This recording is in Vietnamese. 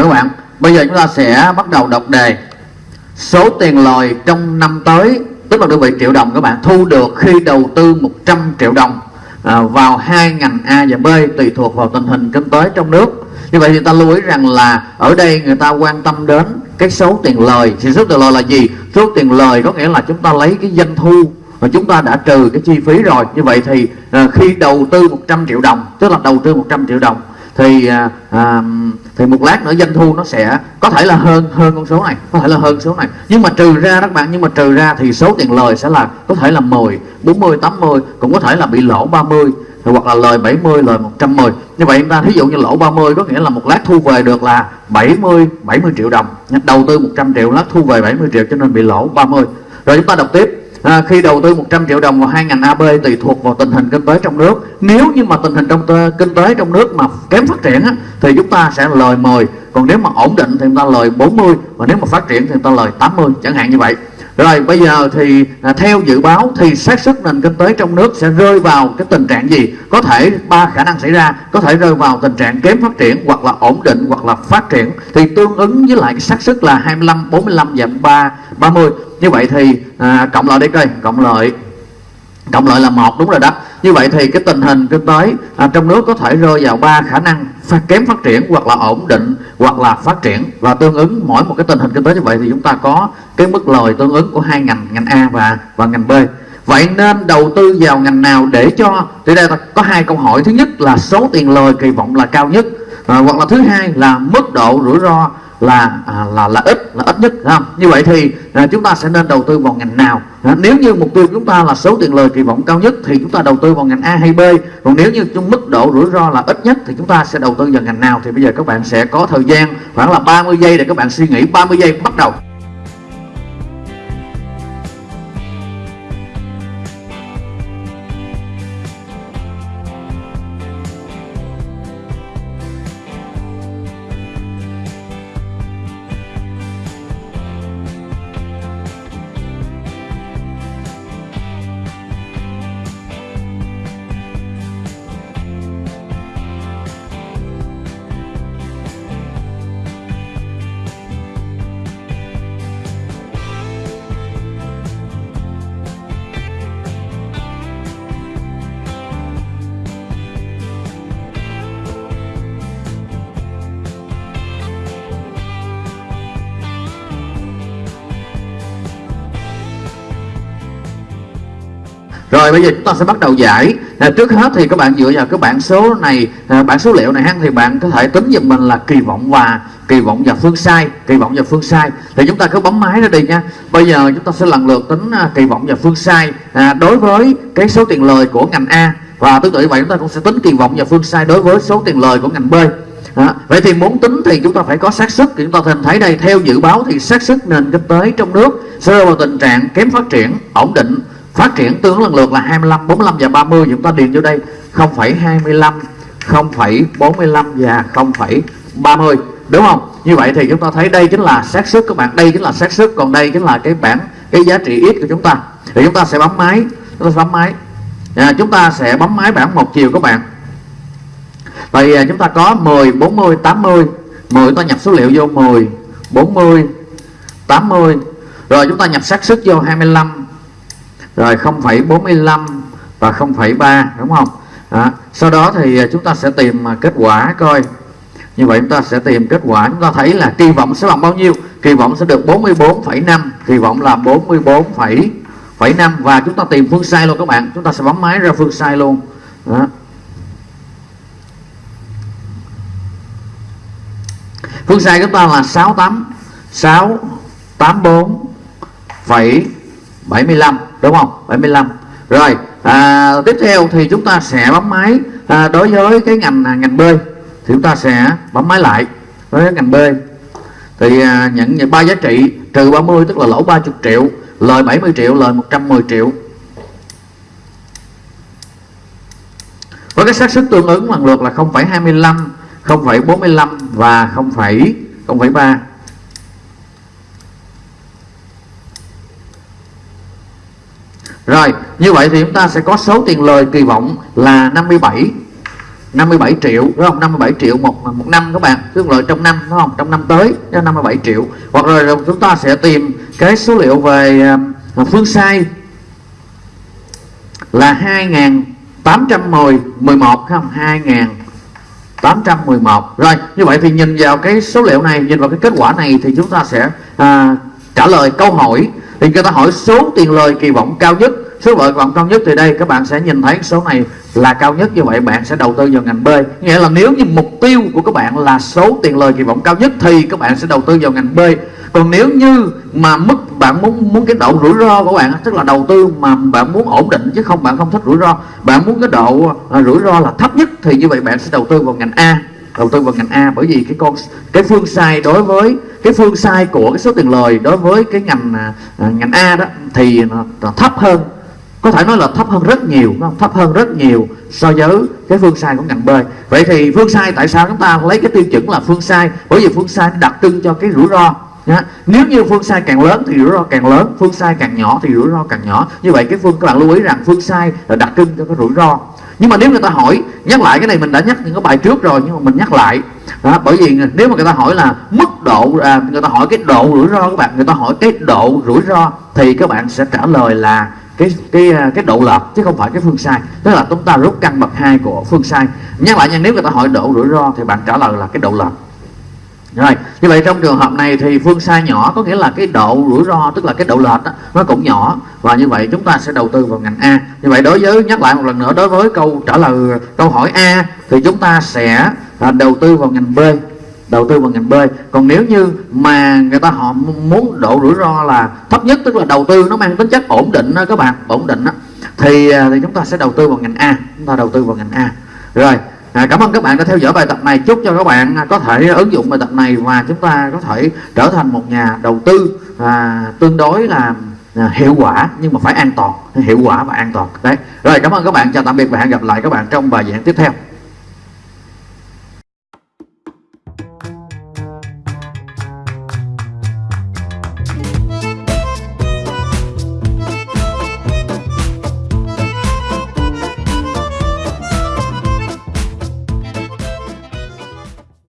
Được các bạn, bây giờ chúng ta sẽ bắt đầu đọc đề Số tiền lời trong năm tới Tức là đơn vị triệu đồng các bạn Thu được khi đầu tư 100 triệu đồng à, Vào hai ngành A và B Tùy thuộc vào tình hình kinh tế trong nước. Như vậy thì ta lưu ý rằng là Ở đây người ta quan tâm đến cái số tiền lời. Thì số tiền lời là gì? Số tiền lời có nghĩa là chúng ta lấy cái doanh thu và chúng ta đã trừ cái chi phí rồi. Như vậy thì à, khi đầu tư 100 triệu đồng tức là đầu tư 100 triệu đồng thì à, à, thì một lát nữa doanh thu nó sẽ có thể là hơn hơn con số này, có thể là hơn số này. Nhưng mà trừ ra các bạn, nhưng mà trừ ra thì số tiền lời sẽ là có thể là 10 40 80 cũng có thể là bị lỗ 30 hoặc là lời 70 lời 110 như vậy chúng ta thí dụ như lỗ 30 có nghĩa là một lát thu về được là 70 70 triệu đồng. Đầu tư 100 triệu, lát thu về 70 triệu cho nên bị lỗ 30 rồi chúng ta đọc tiếp à, khi đầu tư 100 triệu đồng vào hai ngành AB tùy thuộc vào tình hình kinh tế trong nước. Nếu như mà tình hình trong kinh tế trong nước mà kém phát triển á, thì chúng ta sẽ lời 10 còn nếu mà ổn định thì chúng ta lời 40 và nếu mà phát triển thì chúng ta lời 80 chẳng hạn như vậy. Rồi bây giờ thì à, theo dự báo thì xác suất nền kinh tế trong nước sẽ rơi vào cái tình trạng gì? Có thể ba khả năng xảy ra, có thể rơi vào tình trạng kém phát triển hoặc là ổn định hoặc là phát triển. Thì tương ứng với lại xác suất là 25, 45 và 3 30. Như vậy thì à, cộng lại đi coi, cộng lại. Cộng lại là một đúng rồi đó. Như vậy thì cái tình hình kinh tế à, trong nước có thể rơi vào ba khả năng phát kém phát triển hoặc là ổn định hoặc là phát triển. Và tương ứng mỗi một cái tình hình kinh tế như vậy thì chúng ta có cái mức lời tương ứng của hai ngành ngành A và và ngành B. Vậy nên đầu tư vào ngành nào để cho thì đây có hai câu hỏi. Thứ nhất là số tiền lời kỳ vọng là cao nhất à, hoặc là thứ hai là mức độ rủi ro là à, là là ít là ít nhất không? như vậy thì à, chúng ta sẽ nên đầu tư vào ngành nào? À, nếu như mục tiêu chúng ta là số tiền lời kỳ vọng cao nhất thì chúng ta đầu tư vào ngành A hay B. Còn nếu như trong mức độ rủi ro là ít nhất thì chúng ta sẽ đầu tư vào ngành nào? Thì bây giờ các bạn sẽ có thời gian khoảng là 30 giây để các bạn suy nghĩ. 30 giây bắt đầu. Rồi bây giờ chúng ta sẽ bắt đầu giải. À, Trước hết thì các bạn dựa vào cái bảng số này à, Bảng số liệu này ha Thì bạn có thể tính giùm mình là kỳ vọng và kỳ vọng và phương sai Kỳ vọng và phương sai. Thì chúng ta cứ bấm máy ra đi nha. Bây giờ chúng ta sẽ lần lượt tính à, kỳ vọng và phương sai. À, Đối với cái số tiền lời của ngành A Và tương tự như vậy chúng ta cũng sẽ tính kỳ vọng và phương sai Đối với số tiền lời của ngành B. À, vậy thì muốn tính thì chúng ta phải có xác suất. Chúng ta thấy thấy đây theo dự báo thì xác suất nền kinh tế trong nước sẽ rơi vào tình trạng kém phát triển ổn định phát triển tương lần lượt là 25 45 và 30 chúng ta điền vô đây 0,25 0,45 và 0,30 đúng không? Như vậy thì chúng ta thấy đây chính là xác suất các bạn đây chính là xác suất còn đây chính là cái bảng cái giá trị x của chúng ta. Thì chúng ta sẽ bấm máy chúng ta bấm máy. À, chúng ta sẽ bấm máy bảng một chiều các bạn. Vậy à, chúng ta có 10 40 80 10 chúng ta nhập số liệu vô 10 40 80 rồi chúng ta nhập xác suất vô 25 rồi 0,45 và 0,3 đúng không? Đó. sau đó thì à, chúng ta sẽ tìm à, kết quả coi. Như vậy chúng ta sẽ tìm kết quả. Chúng ta thấy là kỳ vọng sẽ bằng bao nhiêu? Kỳ vọng sẽ được 44,5 kỳ vọng là 44,5 và chúng ta tìm phương sai luôn các bạn. Chúng ta sẽ bấm máy ra phương sai luôn. Đó. phương sai chúng ta là 68 684 phẩy 75 đúng không? 75 rồi à, tiếp theo thì chúng ta sẽ bấm máy. À, đối với cái ngành à, ngành bơi thì chúng ta sẽ bấm máy lại. Đối với ngành bơi thì à, nhận nhận ba giá trị trừ 30 tức là lỗ 30 triệu lời 70 triệu lời 110 triệu. Với cái xác suất tương ứng lần lượt là 0,25 0,45 và 0,03 Rồi như vậy thì chúng ta sẽ có số tiền lời kỳ vọng là 57 57 triệu đúng không? 57 triệu một một năm các bạn. Tức lợi trong năm đúng không? Trong năm tới 57 triệu. Hoặc rồi chúng ta sẽ tìm cái số liệu về um, phương sai là 2810 11 không? 2811 rồi như vậy thì nhìn vào cái số liệu này nhìn vào cái kết quả này thì chúng ta sẽ à, trả lời câu hỏi thì người ta hỏi số tiền lời kỳ vọng cao nhất số lợi vọng cao nhất thì đây các bạn sẽ nhìn thấy số này là cao nhất như vậy bạn sẽ đầu tư vào ngành B. Nghĩa là nếu như mục tiêu của các bạn là số tiền lời kỳ vọng cao nhất thì các bạn sẽ đầu tư vào ngành B. Còn nếu như mà mức bạn muốn muốn cái độ rủi ro của bạn tức là đầu tư mà bạn muốn ổn định chứ không bạn không thích rủi ro bạn muốn cái độ à, rủi ro là thấp nhất thì như vậy bạn sẽ đầu tư vào ngành A. Đầu tư vào ngành A bởi vì cái con cái phương sai đối với cái phương sai của cái số tiền lời đối với cái ngành à, à, ngành A đó thì nó, nó thấp hơn. Có thể nói là thấp hơn rất nhiều không? thấp hơn rất nhiều so với cái phương sai của ngành B. Vậy thì phương sai tại sao chúng ta lấy cái tiêu chuẩn là phương sai? Bởi vì phương sai đặc trưng cho cái rủi ro Nhá. nếu như phương sai càng lớn thì rủi ro càng lớn phương sai càng nhỏ thì rủi ro càng nhỏ. Như vậy cái phương các bạn lưu ý rằng phương sai là đặc trưng cho cái rủi ro nhưng mà nếu người ta hỏi nhắc lại cái này mình đã nhắc những cái bài trước rồi nhưng mà mình nhắc lại. Đó, bởi vì nếu mà người ta hỏi là mức độ à, người ta hỏi cái độ rủi ro các bạn người ta hỏi cái độ rủi ro thì các bạn sẽ trả lời là cái cái à, cái độ lệch chứ không phải cái phương sai. Tức là chúng ta rút căn bậc hai của phương sai. Nhắc lại nha nếu người ta hỏi độ rủi ro thì bạn trả lời là cái độ lệch rồi như vậy trong trường hợp này thì phương sai nhỏ có nghĩa là cái độ rủi ro tức là cái độ lệch đó, nó cũng nhỏ. Và như vậy chúng ta sẽ đầu tư vào ngành A. Như vậy đối với nhắc lại một lần nữa đối với câu trả lời câu hỏi A thì chúng ta sẽ à, đầu tư vào ngành B đầu tư vào ngành B. Còn nếu như mà người ta họ muốn độ rủi ro là thấp nhất tức là đầu tư nó mang tính chất ổn định đó các bạn ổn định đó thì à, thì chúng ta sẽ đầu tư vào ngành A chúng ta đầu tư vào ngành A. Rồi À, cảm ơn các bạn đã theo dõi bài tập này. Chúc cho các bạn có thể ứng dụng bài tập này và chúng ta có thể trở thành một nhà đầu tư à, tương đối là à, hiệu quả nhưng mà phải an toàn hiệu quả và an toàn. Đấy. Rồi cảm ơn các bạn. Chào tạm biệt và hẹn gặp lại các bạn trong bài giảng tiếp theo.